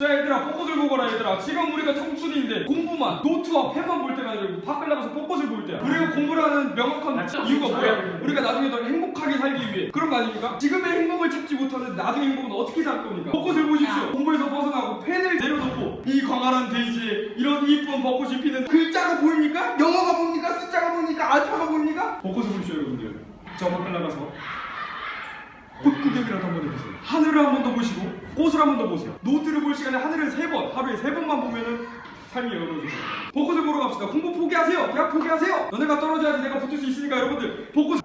자 얘들아 벚꽃을 보거라 얘들아 지금 우리가 청춘인데 공부만 노트와 펜만 볼 때가 아니라 밖을 나가서 벚꽃을 볼 때야 우리가 공부를 하는 명확한 이유가 뭐야 우리가 나중에 더 행복하게 살기 위해 그런 거 아닙니까? 지금의 행복을 찾지 못하는 나중의 행복은 어떻게 살 겁니까? 벚꽃을 보십시오 공부에서 벗어나고 펜을 내려놓고 이 광활한 대지에 이런 이쁜 벚꽃이 피는 글자가 보입니까? 영어가 보입니까? 숫자가 보입니까? 알파가 보입니까? 벚꽃을 보십시오 여러분들 저 밖을 나가서 꽃 구경이라도 한 번 해보세요. 하늘을 한 번 더 보시고 꽃을 한 번 더 보세요. 노트를 볼 시간에 하늘을 세 번, 하루에 세 번만 보면은 삶이 열어져요. 벚꽃을 보러 갑시다. 공부 포기하세요. 대학 포기하세요. 너네가 떨어져야지 내가 붙을 수 있으니까 여러분들 벚꽃.